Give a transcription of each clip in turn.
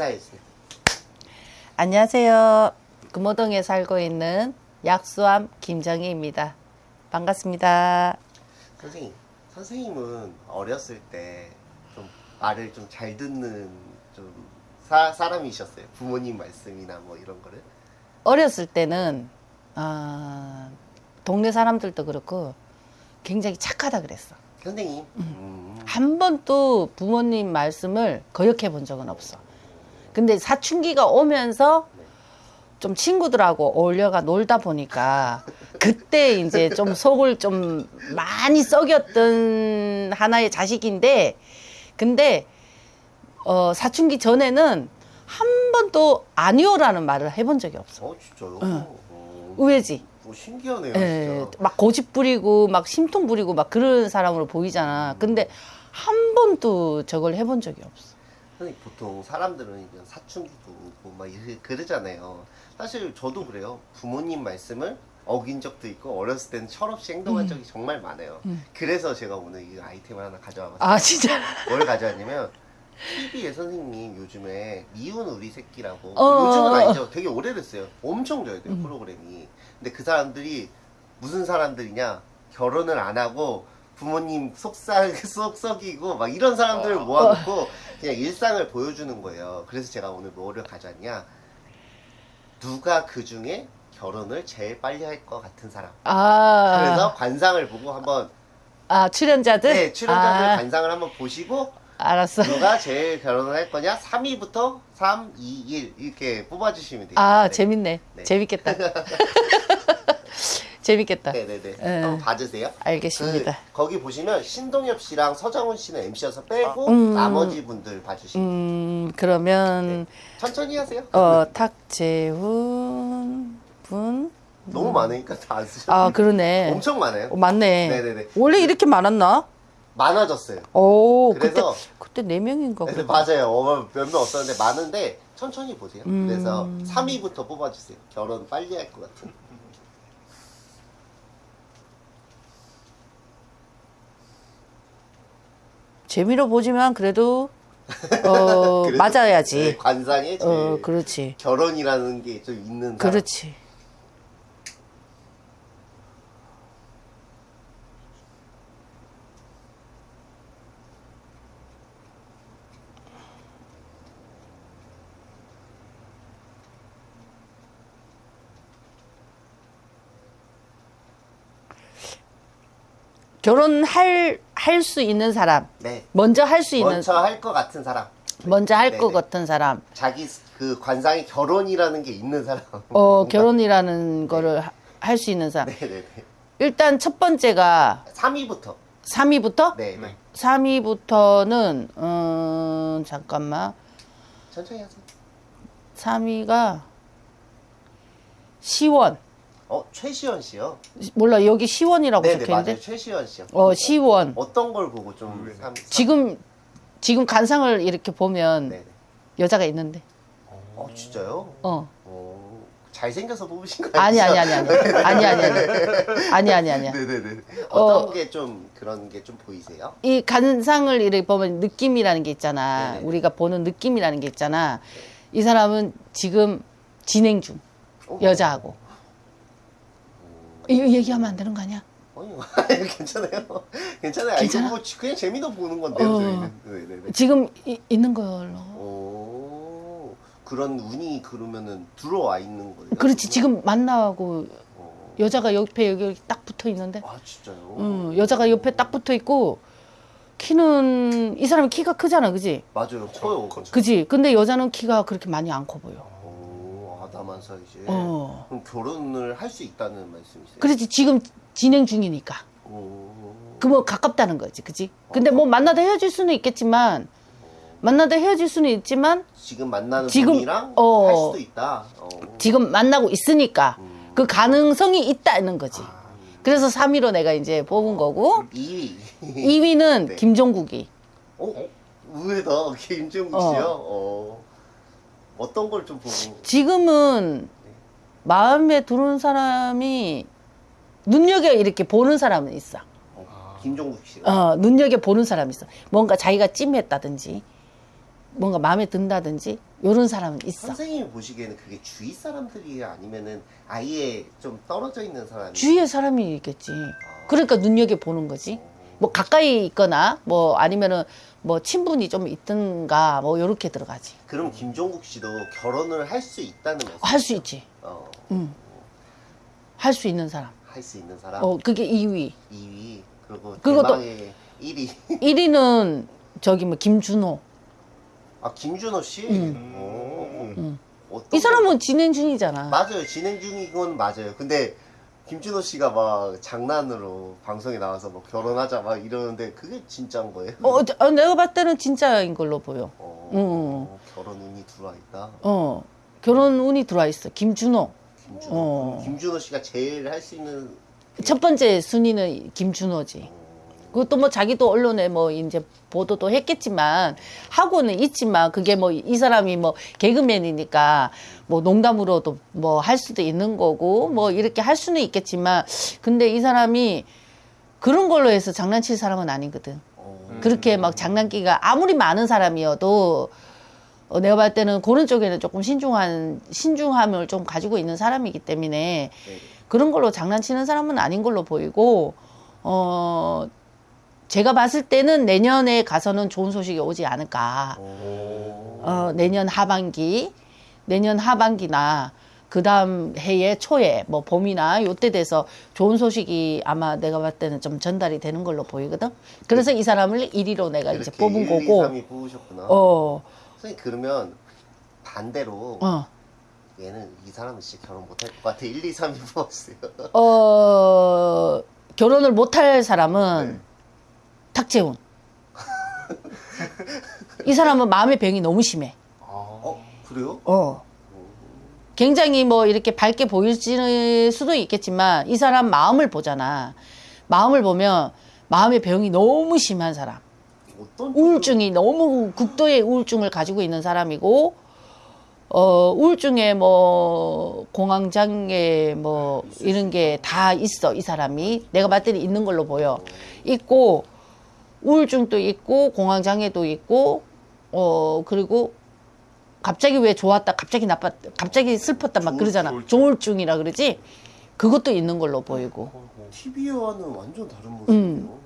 인사해주세요. 안녕하세요. 금호동에 살고 있는 약수암 김정희입니다. 반갑습니다. 선생님, 선생님은 어렸을 때 좀 말을 좀 잘 듣는 좀 사, 사람이셨어요. 부모님 말씀이나 뭐 이런 거를. 어렸을 때는 아, 동네 사람들도 그렇고 굉장히 착하다 그랬어. 선생님. 음. 한 번도 부모님 말씀을 거역해 본 적은 없어. 근데 사춘기가 오면서 좀 친구들하고 어울려가 놀다 보니까 그때 이제 좀 속을 좀 많이 썩였던 하나의 자식인데 근데 어 사춘기 전에는 한 번도 아니오라는 말을 해본 적이 없어. 어, 진짜요? 응. 어, 의외지. 뭐 신기하네요, 예, 진짜. 막 고집 부리고 막 심통 부리고 막 그런 사람으로 보이잖아. 근데 한 번도 저걸 해본 적이 없어. 선생님, 보통 사람들은 이제 사춘기도 오고 막 그러잖아요. 사실 저도 그래요. 부모님 말씀을 어긴 적도 있고 어렸을 때는 철없이 행동한 적이 정말 많아요. 그래서 제가 오늘 이 아이템을 하나 가져와 봤어요. 아 진짜. 뭘 가져왔냐면 TV에 선생님 요즘에 미운 우리 새끼라고 어, 요즘은. 아니죠 되게 오래됐어요 엄청 져야 돼요 음. 프로그램이 근데 그 사람들이 무슨 사람들이냐 결혼을 안 하고 부모님 속삭 속썩이고 막 이런 사람들을 어. 모아놓고 그냥 일상을 보여주는 거예요 그래서 제가 오늘 뭐를 가져왔냐 누가 그 중에 결혼을 제일 빨리 할 것 같은 사람 아. 그래서 관상을 보고 한번 아 출연자들. 네 출연자들 아, 관상을 한번 보시고 알았어. 누가 제일 결혼을 할 거냐? 3위부터 3, 2, 1 이렇게 뽑아주시면 돼요. 아 네. 재밌네. 네. 재밌겠다. 재밌겠다. 네네네. 네. 한번 봐주세요. 알겠습니다. 그, 거기 보시면 신동엽 씨랑 서정훈 씨는 MC여서 빼고 음. 나머지 분들 봐주시면 음 그러면 천천히 하세요. 어 탁재훈 분. 너무 많으니까 다 안 쓰셔도 아 그러네. 엄청 많아요. 어, 맞네. 네네네. 원래 이렇게 많았나? 많아졌어요. 오 그래서- 그때 네 명인가 보다. 맞아요. 몇명 없었는데 많은데 천천히 보세요. 음. 그래서 3위부터 뽑아주세요. 결혼 빨리 할 것 같은. 재미로 보지만 그래도 어 그래도- 맞아야지. 네, 관상에 어 그렇지. 결혼이라는 게 좀 있는 사람. 그렇지. 결혼할 할 수 있는 사람, 네. 먼저 할 수 있는 먼저 할 것 같은 사람. 먼저 할것 네네. 같은 사람, 자기 스- 그 관상에 결혼이라는 게 있는 사람. 어 결혼이라는 거를 할 수 있는 사람. 네네네. 일단 첫 번째가 3위부터. 3위부터? 네. 네. 3위부터는 음 잠깐만. 천천히 하세요. 3위가 시원. 어 최시원 씨요. 몰라 여기 시원이라고 네네 적혀 맞아요. 있는데. 최시원 씨요. 어 시원. 어떤 걸 보고 좀 삼, 삼- 지금 지금 간상을 이렇게 보면 네네. 여자가 있는데. 어 진짜요? 어. 어 잘생겨서 뽑으신 거 아니? 아니 아니 아니. 아니 아니 아니. 아니 아니. 네네네. 어. 어떤 게좀 그런 게 좀 보이세요? 이 간상을 이렇게 보면 느낌이라는 게 있잖아. 네네. 우리가 보는 느낌이라는 게 있잖아. 이 사람은 지금 진행 중. 어. 여자하고. 이거 얘기하면 안 되는 거 아니야? 아니 괜찮아요. 괜찮아요. 괜찮아? 뭐 그냥 재미도 보는 건데요. 어. 저희는. 네네 네. 지금 이- 있는 걸로. 오 그런 운이 그러면은 들어와 있는 거예요? 그렇지. 지금 만나고 어. 여자가 옆에 여기 딱 붙어 있는데. 아 진짜요? 응, 여자가 옆에 딱 붙어 있고 키는 이 사람이 키가 크잖아, 그지? 맞아요. 커요. 그지? 근데 여자는 키가 그렇게 많이 안 커 보여. 오, 아담한 사이즈. 어. 그럼 결혼을 할 수 있다는 말씀이세요? 그렇지. 지금 진행 중이니까. 오. 그뭐 가깝다는 거지, 그지? 근데 뭐 만나다 헤어질 수는 있겠지만 만나다 헤어질 수는 있지만 지금 만나는 지금, 분이랑 어. 할 수도 있다. 어. 지금 만나고 있으니까 음. 그 가능성이 있다는 거지. 아, 그래서 3위로 내가 이제 뽑은 거고 2위. 2위는 네. 김종국이. 어? 의외다. 김정국 어. 씨요? 어. 어떤 걸 좀 보고. 지금은 마음에 드는 사람이 눈여겨 이렇게 보는 사람은 있어. 어, 김종국 씨요? 어, 눈여겨 보는 사람이 있어. 뭔가 자기가 찜했다든지, 뭔가 마음에 든다든지 요런 사람은 있어. 선생님이 보시기에는 그게 주위 사람들이 아니면은 아예 좀 떨어져 있는 사람이 주위에 사람이 있겠지. 그러니까 눈여겨 보는 거지. 뭐 가까이 있거나 뭐 아니면은 뭐 친분이 좀 있든가 뭐 요렇게 들어가지. 그럼 김종국 씨도 결혼을 할 수 있다는 말씀 할수 있지. 어, 응. 할 수 있는 사람. 할 수 있는 사람 어, 그게 2위. 2위 그리고 그것도- 대망의 1위 1위는 저기 뭐 김준호. 아 김준호 씨 음. 오. 음. 어떤 이 사람은 진행 중이잖아. 맞아요. 진행 중인 건 맞아요. 근데 김준호 씨가 막 장난으로 방송에 나와서 뭐 결혼하자 막 이러는데 그게 진짜인 거예요? 어, 저- 어, 내가 봤을 때는 진짜인 걸로 보여. 어, 음. 결혼 운이 들어와 있다. 어. 결혼 운이 들어와 있어. 김준호. 김준호. 어. 김준호 씨가 제일 할 수 있는 첫 번째 순위는 김준호지. 그것도 뭐 자기도 언론에 뭐 이제 보도도 했겠지만 하고는 있지만 그게 뭐 이 사람이 뭐 개그맨이니까 뭐 농담으로도 뭐 할 수도 있는 거고 뭐 이렇게 할 수는 있겠지만 근데 이 사람이 그런 걸로 해서 장난칠 사람은 아니거든. 어, 그렇게 막 장난기가 아무리 많은 사람이어도 어, 내가 봤을 때는 그런 쪽에는 조금 신중한 신중함을 좀 가지고 있는 사람이기 때문에 네. 그런 걸로 장난치는 사람은 아닌 걸로 보이고 어 제가 봤을 때는 내년에 가서는 좋은 소식이 오지 않을까. 오. 어 내년 하반기 내년 하반기나 그 다음 해의 초에 뭐 봄이나 요때 돼서 좋은 소식이 아마 내가 봤을 때는 좀 전달이 되는 걸로 보이거든. 그래서 이 사람을 1위로 내가 이제 뽑은 1, 거고. 2, 3이 뽑으셨구나. 어. 선생님 그러면 반대로 어. 얘는 이 사람은 진짜 결혼 못할 것 같아. 1, 2, 3이 뽑았어요. 어, 결혼을 못할 사람은 네. 탁재훈. 이 사람은 마음의 병이 너무 심해. 어 그래요? 어. 굉장히 뭐 이렇게 밝게 보일 수도 있겠지만 이 사람 마음을 보잖아. 마음을 보면 마음의 병이 너무 심한 사람. 어떤 우울증이 너무 극도의 우울증을 가지고 있는 사람이고 어 우울증에 뭐 공황장애 뭐 이런 게 다 있어 이 사람이 내가 때는 있는 걸로 보여 있고 우울증도 있고 공황장애도 있고 어 그리고 갑자기 왜 좋았다 갑자기 나빴 갑자기 슬펐다 막 조울- 그러잖아 조울증. 조울증이라 그러지 그것도 있는 걸로 보이고 TV와는 완전 다른 모습이에요. 음. 어.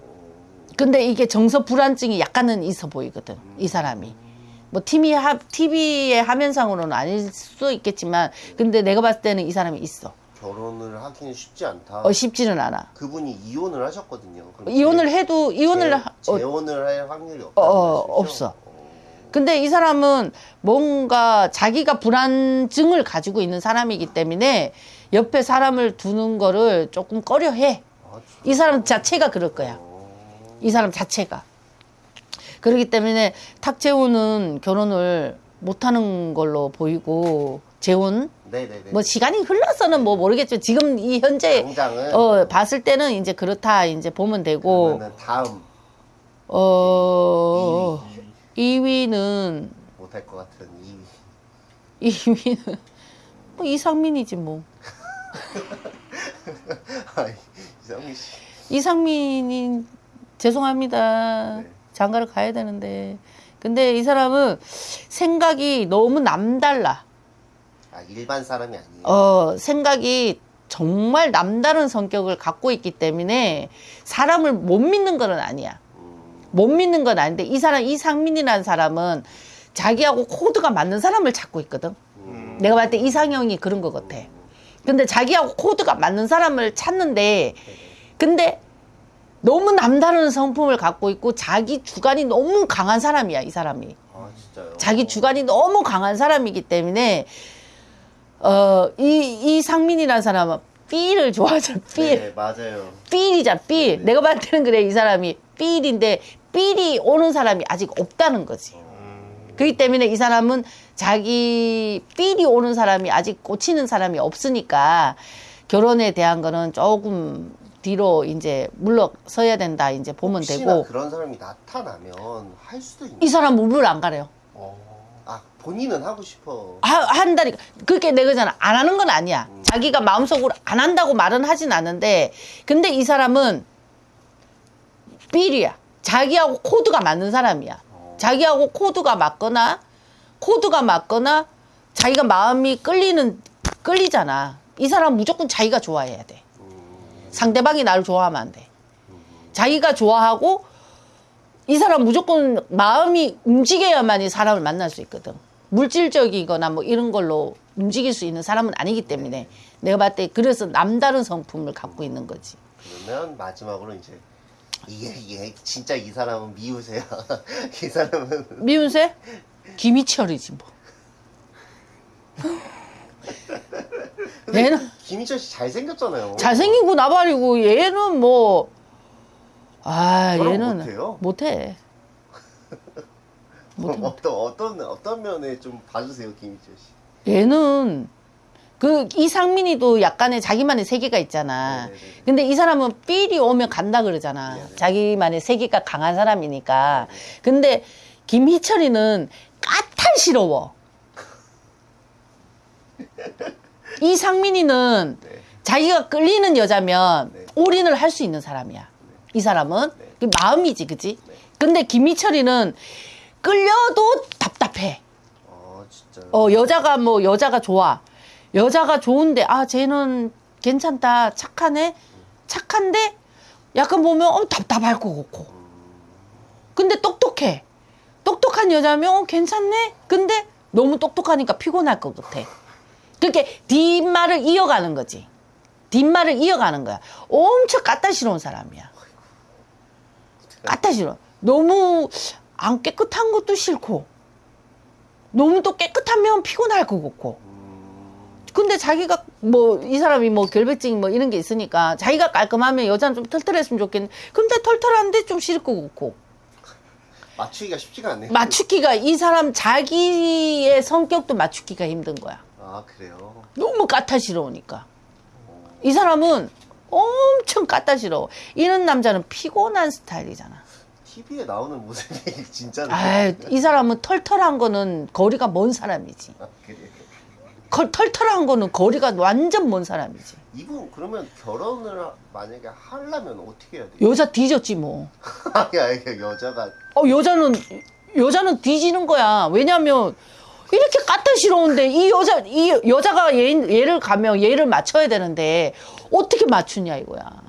근데 이게 정서 불안증이 약간은 있어 보이거든 이 사람이 뭐 TV 하, TV의 화면상으로는 아닐 수도 있겠지만 근데 내가 봤을 때는 이 사람이 있어 결혼을 하기는 쉽지 않다. 어 쉽지는 않아 그분이 이혼을 하셨거든요. 이혼을 재- 해도 이혼을 재- 하- 어, 재혼을 할 확률이 없다는 어, 말씀이죠? 없어. 어. 근데 이 사람은 뭔가 자기가 불안증을 가지고 있는 사람이기 때문에 옆에 사람을 두는 거를 조금 꺼려해 아, 이 사람 자체가 그럴 거야 어. 이 사람 자체가. 그렇기 때문에 탁재훈은 결혼을 못하는 걸로 보이고 재훈 네네네. 뭐 시간이 흘러서는 뭐 모르겠지만 지금 이 현재 당장은 어 봤을 때는 이제 그렇다 이제 보면 되고 그러면은 다음 어 2위 2위 는 못할 것 같은 2위. 2위는 뭐 이상민이지 뭐 아이, 이상민 씨. 이상민이 죄송합니다. 네. 장가를 가야 되는데. 근데 이 사람은 생각이 너무 남달라. 아 일반 사람이 아니에요. 어, 생각이 정말 남다른 성격을 갖고 있기 때문에 사람을 못 믿는 건 아니야. 음, 못 믿는 건 아닌데 이 사람, 이상민이라는 사람은 자기하고 코드가 맞는 사람을 찾고 있거든. 음. 내가 봤을 때 이상형이 그런 것 같아. 근데 자기하고 코드가 맞는 사람을 찾는데, 근데 너무 남다른 성품을 갖고 있고 자기 주관이 너무 강한 사람이야, 이 사람이. 아 진짜요? 자기 주관이 너무 강한 사람이기 때문에, 어, 이, 이 상민이라는 사람은 삘을 좋아하잖아, 삘. 네 맞아요. 삘이잖아, 삘. 내가 봤을 때는 그래, 이 사람이. 삘인데, 삘이 오는 사람이 아직 없다는 거지. 그렇기 때문에 이 사람은 자기 삘이 오는 사람이 아직 꽂히는 사람이 없으니까 결혼에 대한 거는 조금 뒤로 이제 물러서야 된다 이제 보면 되고 그런 사람이 나타나면 할 수도 있는. 이 사람 물을 안 가려요. 아 본인은 하고 싶어. 하, 한다니까 그렇게 내가잖아 안 하는 건 아니야. 자기가 마음속으로 안 한다고 말은 하진 않는데 근데 이 사람은 삘이야. 자기하고 코드가 맞는 사람이야. 어. 자기하고 코드가 맞거나 코드가 맞거나 자기가 마음이 끌리는 끌리잖아. 이 사람 무조건 자기가 좋아해야 돼. 상대방이 나를 좋아하면 안 돼. 자기가 좋아하고 이 사람 무조건 마음이 움직여야만 이 사람을 만날 수 있거든. 물질적이거나 뭐 이런 걸로 움직일 수 있는 사람은 아니기 때문에 내가 봤을 때 그래서 남다른 성품을 갖고 있는 거지. 그러면 마지막으로 이제 이게 이게 진짜 이 사람은 미우세요. 이 사람은 미운새? 김희철이지 뭐. 얘는 김희철 씨 잘생겼잖아요. 잘생기고 나발이고 얘는 뭐, 아, 얘는 못해요? 못해. 그럼 어떤 어떤 어떤 면에 좀 봐주세요 김희철 씨. 얘는 그 이상민이도 약간의 자기만의 세계가 있잖아. 네네네. 근데 이 사람은 삘이 오면 간다 그러잖아. 네네. 자기만의 세계가 강한 사람이니까. 근데 김희철이는 까탈스러워. 이상민이는 네. 자기가 끌리는 여자면 네. 올인을 할 수 있는 사람이야. 이 사람은 네. 그 마음이지, 그지? 네. 근데 김희철이는 끌려도 답답해. 어 진짜. 어 여자가 뭐 여자가 좋아. 여자가 좋은데 아 쟤는 괜찮다. 착하네. 착한데 약간 보면 어 답답할 것 같고. 근데 똑똑해. 똑똑한 여자면 어 괜찮네? 근데 너무 똑똑하니까 피곤할 것 같아. 그렇게 뒷말을 이어가는 거지. 뒷말을 이어가는 거야. 엄청 까다시러운 사람이야. 까다시러워. 너무 안 깨끗한 것도 싫고 너무 또 깨끗하면 피곤할 것 같고. 음, 근데 자기가 뭐 이 사람이 뭐 결백증 뭐 이런 게 있으니까 자기가 깔끔하면 여자는 좀 털털했으면 좋겠는데 근데 털털한데 좀 싫을 것 같고 맞추기가 쉽지가 않네요. 맞추기가 이 사람 자기의 성격도 맞추기가 힘든 거야. 아 그래요. 너무 까탈스러우니까 이 사람은 엄청 까탈스러워. 이런 남자는 피곤한 스타일이잖아. TV에 나오는 모습이 진짜. 아, 이 사람은 털털한 거는 거리가 먼 사람이지. 아, 그래요. 걸- 털털한 거는 거리가 완전 먼 사람이지. 이분 그러면 결혼을 하- 만약에 하려면 어떻게 해야 돼요? 여자 뒤졌지 뭐. 아니 아니 여자가 어 여자는 여자는 뒤지는 거야. 왜냐면 이렇게 까탈스러운데 이 여자 이 여자가 얘, 얘를 가면 얘를 맞춰야 되는데 어떻게 맞추냐 이거야.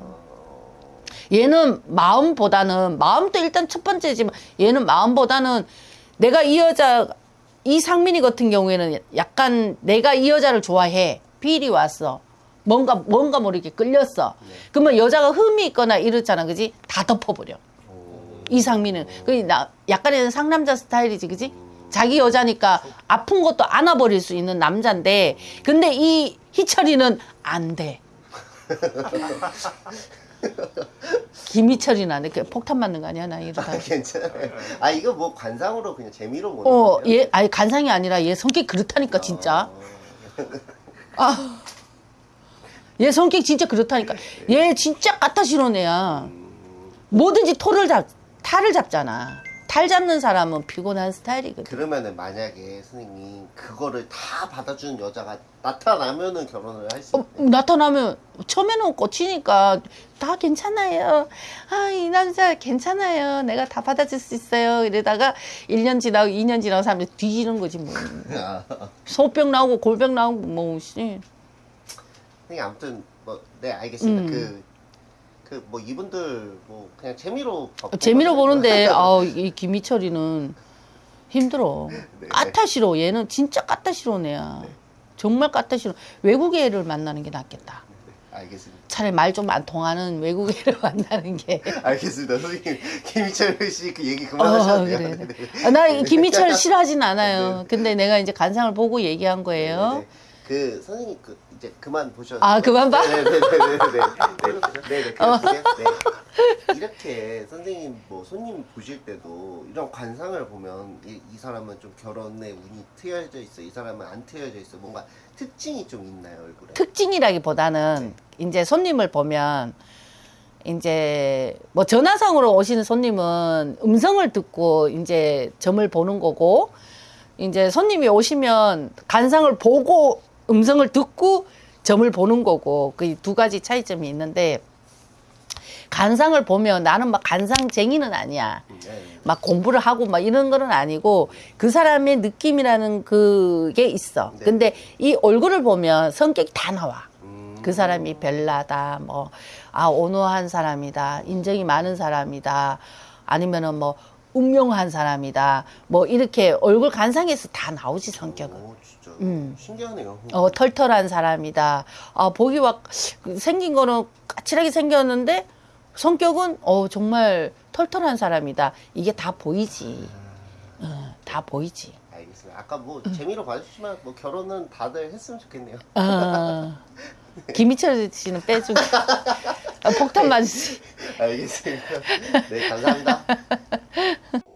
얘는 마음보다는 마음도 일단 첫 번째지만 얘는 마음보다는 내가 이 여자 이 상민이 같은 경우에는 약간 내가 이 여자를 좋아해. 필이 왔어. 뭔가 뭔가 모르게 끌렸어. 그러면 여자가 흠이 있거나 이렇잖아. 그지? 다 덮어버려. 이 상민은 그나 약간의 상남자 스타일이지. 그지? 자기 여자니까 아픈 것도 안아버릴 수 있는 남자인데 근데 이 희철이는 안돼 김희철이나 이렇게 폭탄 맞는 거 아니야 나 이러다 괜찮아요. 아 이거 뭐 관상으로 그냥 재미로 보는 어, 거예요? 얘, 아니, 간상이 아니라 얘 성격 그렇다니까, 진짜. 아. 얘 성격 진짜 그렇다니까. 얘 진짜 까타시로운 애야. 뭐든지 토를 잡, 탈을 잡잖아. 탈 잡는 사람은 피곤한 스타일이거든. 그러면은 만약에 선생님 그거를 다 받아주는 여자가 나타나면은 결혼을 할수 어, 있나요? 나타나면, 처음에는 꽂히니까, 다 괜찮아요. 아, 이 남자 괜찮아요. 내가 다 받아줄 수 있어요. 이러다가 1년 지나고 2년 지나고 사람들이 뒤지는 거지, 뭐. 아, 소병 나오고 골병 나오고, 뭐, 씨. 선생님 아무튼 뭐 네 알겠습니다. 음. 그 그 뭐 이분들 뭐 그냥 재미로 봐- 어, 재미로. 보는데 아우 이 김희철이는 힘들어. 네. 까타시로 얘는 진짜 까타시로 애야. 정말 까타시로 외국 애를 만나는 게 낫겠다. 알겠습니다. 차라리 말 좀 안 통하는 외국 애를 만나는 게. 알겠습니다. 선생님 김희철 씨 그 얘기 어, 그만하셔도 돼요. 그래. 네, 네. 아, 나 김희철 싫어하진 않아요. 근데 내가 이제 간상을 보고 얘기한 거예요. 네, 네. 그 선생님 그 이제 그만 보셔. 아, 그만 봐? 네네네네네. 네네. 그렇게 네. 이렇게 선생님 뭐 손님 보실 때도 이런 관상을 보면 이, 이 사람은 좀 결혼에 운이 트여져 있어. 이 사람은 안 트여져 있어. 뭔가 특징이 좀 있나요 얼굴에? 특징이라기보다는 이제 손님을 보면 이제 뭐 전화상으로 오시는 손님은 음성을 듣고 이제 점을 보는 거고 이제 손님이 오시면 간상을 보고 음성을 듣고 점을 보는 거고 그 두 가지 차이점이 있는데 간상을 보면 나는 막 간상쟁이는 아니야. 네. 막 공부를 하고 막 이런 거는 아니고 그 사람의 느낌이라는 그게 있어. 네. 근데 이 얼굴을 보면 성격이 다 나와. 음, 그 사람이 별나다, 뭐, 아, 온화한 사람이다, 인정이 많은 사람이다, 아니면은 뭐, 운명한 사람이다, 뭐, 이렇게 얼굴 간상에서 다 나오지, 성격은. 음. 신기하네요. 어, 털털한 사람이다. 아, 보기 막, 생긴 거는 까칠하게 생겼는데, 성격은, 어, 정말 털털한 사람이다. 이게 다 보이지. 어, 다 보이지. 알겠습니다. 아까 뭐 재미로 봐주시면 뭐 결혼은 다들 했으면 좋겠네요. 어, 김희철 씨는 빼주고. 아, 폭탄 맞으시. 알겠습니다. 네, 감사합니다.